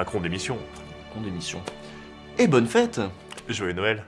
Macron démission. Macron d'émission. Et bonne fête Joyeux Noël.